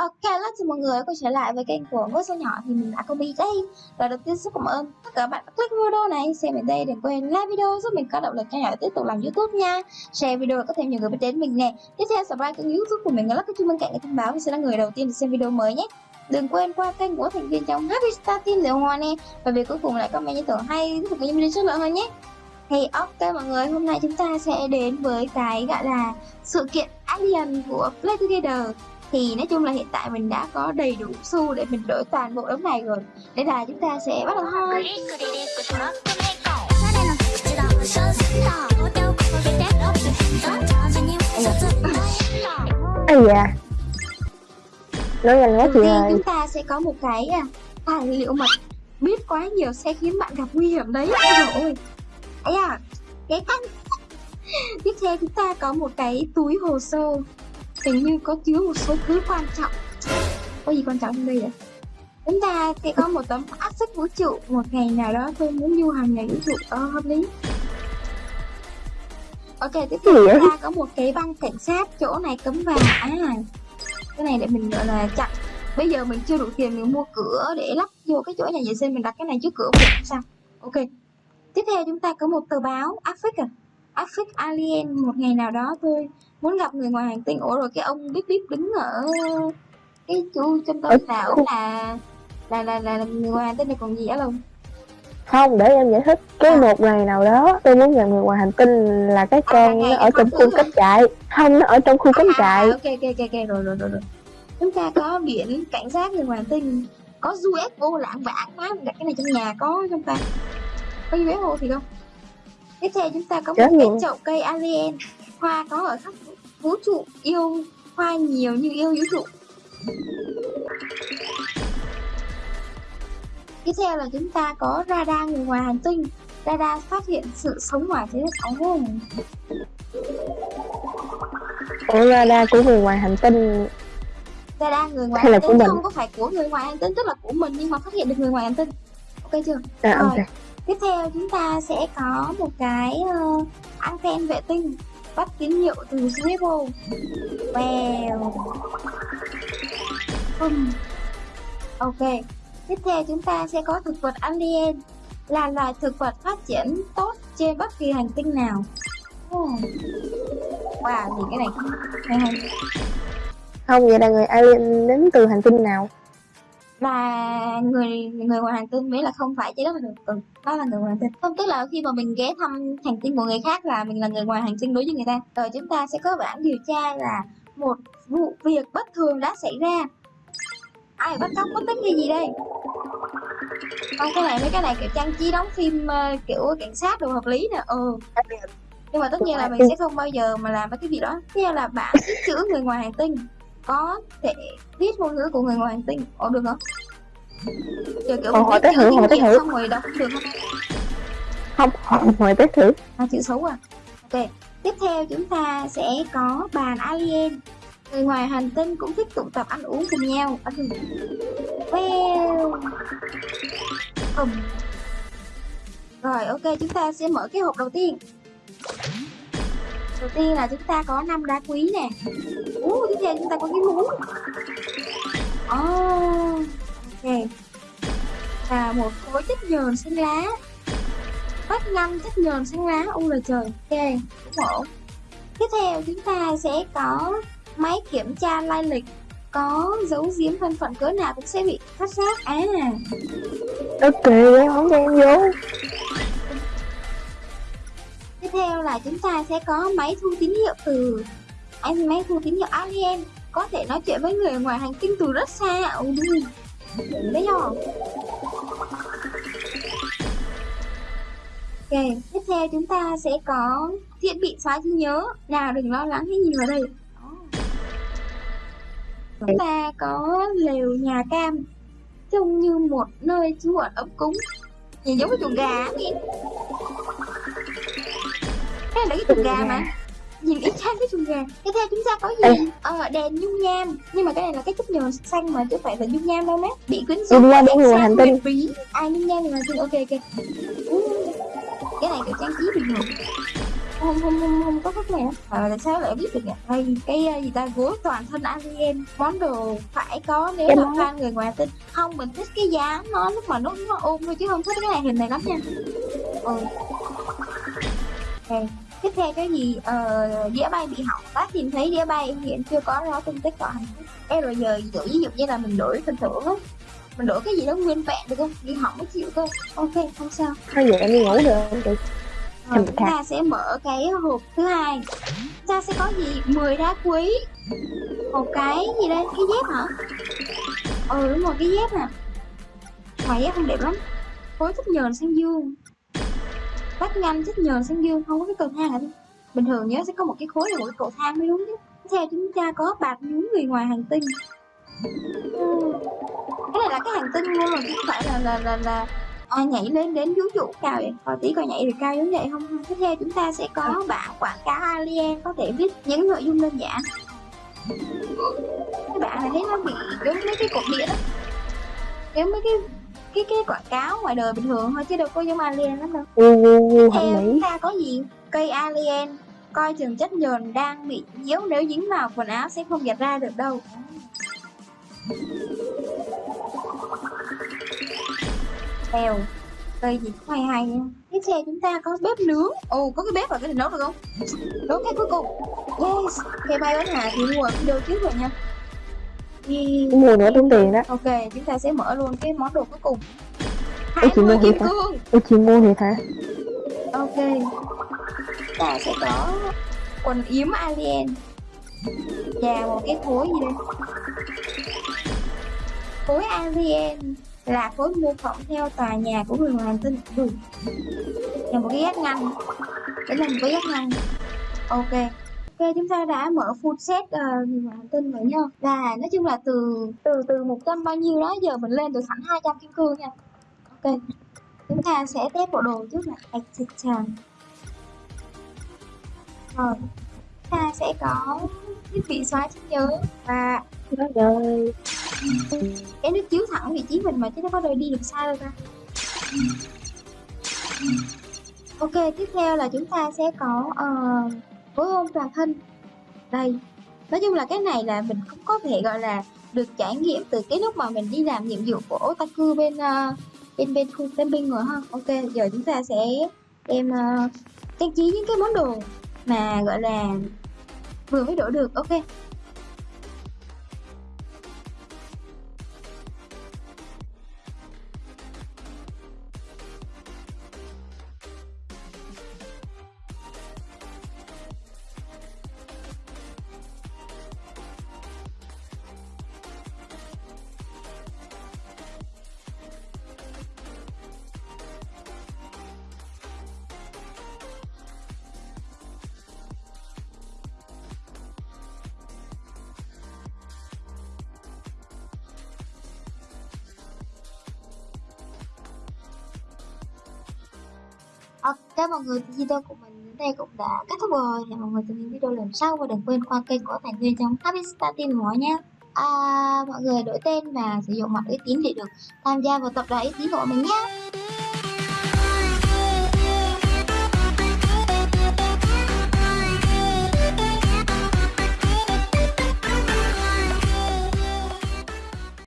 Ok, hello chào mọi người quay trở lại với kênh của Ngôi Sao Nhỏ. Thì mình đã có đây. Và đầu tiên rất cảm ơn tất cả các bạn đã click video này Xem đến đây đừng quên like video giúp mình có động lực cho nhỏ tiếp tục làm youtube nha. Share video để có thêm nhiều người biết đến mình nè. Tiếp theo subscribe kênh youtube của mình và lắc cái chuông bên cạnh để thông báo vì sẽ là người đầu tiên để xem video mới nhé. Đừng quên qua kênh của thành viên trong Happy Star Team Liệu Hoa nè. Và việc cuối cùng lại comment những tưởng hay tiếp tục những video chất lượng hơn nhé. Thì ok mọi người, hôm nay chúng ta sẽ đến với cái gọi là sự kiện Alien của Play Together thì nói chung là hiện tại mình đã có đầy đủ xu để mình đổi toàn bộ đống này rồi. Nên là chúng ta sẽ bắt đầu thôi. Ây da Nói nhanh quá Đầu chị ơi. chúng ta sẽ có một cái à, tài liệu mật biết quá nhiều sẽ khiến bạn gặp nguy hiểm đấy. Ôi ôi. Ấy à cái canh tiếp theo chúng ta có một cái túi hồ sơ hình như có chứa một số thứ quan trọng. Có gì quan trọng trong đây vậy chúng ta sẽ có một tấm áp suất vũ trụ một ngày nào đó. Tôi muốn du hành ngày vũ trụ ờ hợp lý. Ok tiếp theo chúng ta có một cái băng cảnh sát chỗ này cấm vào à cái này để mình gọi là chặn. Bây giờ mình chưa đủ tiền mình mua cửa để lắp vô cái chỗ nhà vệ sinh mình đặt cái này trước cửa cũng sao? Ok. Tiếp theo chúng ta có một tờ báo Afric à Afric Alien một ngày nào đó tôi muốn gặp người ngoài hành tinh? Ủa rồi cái ông bíp bíp đứng ở cái chu trung tâm Ở là là là là người ngoài hành tinh này còn gì á không Không, để em giải thích. Cái À. một ngày nào đó tôi muốn gặp người ngoài hành tinh là cái con ngày nó ở trong khu cắm trại. Không, nó ở trong khu cắm trại à, ok ok ok ok rồi rồi rồi rồi. Chúng ta có biển cảnh sát người ngoài hành tinh. Có UFO vạn má mình đặt cái này trong nhà có trong ta? Có UFO thì không? Tiếp theo chúng ta có một cái chậu cây alien hoa có ở khắp vũ trụ yêu hoa nhiều như yêu vũ trụ. Tiếp theo là chúng ta có radar người ngoài hành tinh. Radar phát hiện sự sống ngoài trái đất ồ Ủa radar của người ngoài hành tinh? Radar người ngoài Hay hành tinh mình? không có phải của người ngoài hành tinh tức là của mình nhưng mà phát hiện được người ngoài hành tinh. Ok chưa? À Rồi. ok. tiếp theo chúng ta sẽ có một cái uh, anten vệ tinh bắt tín hiệu từ Swivel wow Bum. ok tiếp theo chúng ta sẽ có thực vật alien. Là loài thực vật phát triển tốt trên bất kỳ hành tinh nào. Oh. wow gì cái này hay Không, vậy là người alien đến từ hành tinh nào? Là người người ngoài hành tinh mới là không phải trái đất là được ừ, đó là người ngoài hành tinh. Không tức là khi mà mình ghé thăm hành tinh của người khác là mình là người ngoài hành tinh đối với người ta rồi chúng ta sẽ có bản điều tra là một vụ việc bất thường đã xảy ra. Ai bắt cóc mất tích hay gì đây? Không cái này mấy cái này kiểu trang trí đóng phim uh, kiểu cảnh sát đồ hợp lý nè. Ừ. Nhưng mà tất nhiên là mình sẽ không bao giờ mà làm mấy cái việc đó. Tiếp theo là bản chữ người ngoài hành tinh có thể viết ngôn ngữ của người ngoài hành tinh. Ồ được không kiểu kiểu Ồ, hỏi tới thử, hỏi tới thử. xong rồi đọc không được Không, không mời tới thử. À chữ xấu à? Ok tiếp theo chúng ta sẽ có bàn alien. Người ngoài hành tinh cũng thích tụ tập ăn uống cùng nhau. Ăn cùng well Ừm. rồi ok chúng ta sẽ mở cái hộp đầu tiên đầu tiên là chúng ta có năm đá quý nè. Ú, tiếp theo chúng ta có cái mũ oh, ok. Và một khối chất nhờn xanh lá. Vách năm chất nhờn xanh lá. U là trời. Ok cũng ổn. Tiếp theo chúng ta sẽ có máy kiểm tra lai lịch. Có dấu giếm thân phận cỡ nào cũng sẽ bị phát giác. À. Ok, em không cho em vô là chúng ta sẽ có máy thu tín hiệu từ anh máy thu tín hiệu alien. Có thể nói chuyện với người ngoài hành tinh từ rất xa. Ồ đi đấy rồi ok, tiếp theo chúng ta sẽ có thiết bị xóa trí nhớ. Nào, đừng lo lắng, hãy nhìn vào đây. Chúng ta có lều nhà cam, trông như một nơi trú ẩn ấm cúng. Nhìn giống cái chuồng gà ấy này là cái chuồng gà mà. Nhìn y chang cái chuồng gà. Tiếp theo chúng ta có gì? Ờ đèn nhung nham. Nhưng mà cái này là cái chất nhờn xanh mà chứ phải là nhung nham đâu má bị quyến rũ. Nhung nham người ánh hành tinh. bí à nhung nham người hành tinh ok ok. Cái này kiểu trang trí bình thường. Không không không không có khách này à, tại sao lại biết được nhỉ? Đây cái uh, gì ta? Gối toàn thân alien. Món đồ phải có nếu mà fan người ngoài tin không mình thích cái dáng nó lúc mà nó nó ôm thôi chứ không thích cái này hình này lắm nha. Ừ. Okay. Tiếp theo cái gì? Ờ, đĩa bay bị hỏng. Bác tìm thấy đĩa bay hiện chưa có rõ tung tích khách. Ê rồi giờ dụ, ví dụ như là mình đổi phần thưởng á. Mình đổi cái gì đó nguyên vẹn được không? Bị hỏng mới chịu cơ ok không sao. Thôi vậy em đi ngủ được không chị? rồi Hình chúng ta sẽ mở cái hộp thứ hai. Chúng ta sẽ có gì? 10 đá quý. Một cái gì đây cái dép hả? Ừ đúng rồi cái dép nè. Ngoài dép không đẹp lắm. Khối thích nhờn sang dương bắt nhanh thích nhờn sang dương không có cái cầu thang hả bình thường nhớ sẽ có một cái khối là một cái cầu thang mới đúng chứ. Theo chúng ta có bạc nhúng người ngoài hành tinh. Ừ. cái này là cái hành tinh luôn chứ không phải là là là, là à, nhảy lên đến vũ trụ cao vậy? Coi tí coi nhảy được cao giống vậy không tiếp theo chúng ta sẽ có bảng quảng cáo alien có thể viết những nội dung đơn giản. Cái bạn này thấy nó bị giống mấy cái cột điện đó. Giống mấy cái cái cái quảng cáo ngoài đời bình thường thôi chứ đâu có giống alien lắm đâu. Gu theo chúng ta có gì? Cây alien coi chừng chất nhờn đang bị nhiễu nếu dính vào quần áo sẽ không giặt ra được đâu. Theo cây gì cũng hay hay nha. Tiếp theo chúng ta có bếp nướng. Ồ có cái bếp và cái này nấu được không? Nấu cái cuối cùng. Yes cây bay bán hà thì mua video trước rồi nha Yeah. Mua nữa tốn tiền đó. ok chúng ta sẽ mở luôn cái món đồ cuối cùng. Ủa, chị mua 20 kim cương. Ôi chị mua thiệt hả? ok. Ta sẽ có quần yếm alien. Và một cái khối gì đây? Khối alien là khối mô phỏng theo tòa nhà của người ngoài hành tinh. Ừ. là một cái gác ngăn. Đấy là một cái gác ngăn. Ok ok chúng ta đã mở full set uh, hành tinh rồi nha. Và nói chung là từ từ từ một trăm bao nhiêu đó giờ mình lên được hẳn 200 kim cương nha. Ok chúng ta sẽ test bộ đồ trước là Excitation rồi chúng ta sẽ có thiết bị xóa trí nhớ và rồi. cái nước chiếu thẳng vị trí mình mà chứ nó có đời đi được xa đâu ta. Ok tiếp theo là chúng ta sẽ có uh, khối ôm toàn thân. Đây nói chung là cái này là mình cũng có thể gọi là được trải nghiệm từ cái lúc mà mình đi làm nhiệm vụ của otaku bên uh, bên bên khu bên rồi ha. Ok giờ chúng ta sẽ đem uh, trang trí những cái món đồ mà gọi là vừa mới đổi được. Ok Ờ, ok mọi người, thì video của mình đến đây cũng đã kết thúc rồi. Hẹn mọi người trong những video lần sau và đừng quên qua kênh của Thành Nguyên trong Happy Star Team của nhé. À, mọi người đổi tên và sử dụng mặt uy tín để được tham gia vào tập đoàn uy tín của mình nhé.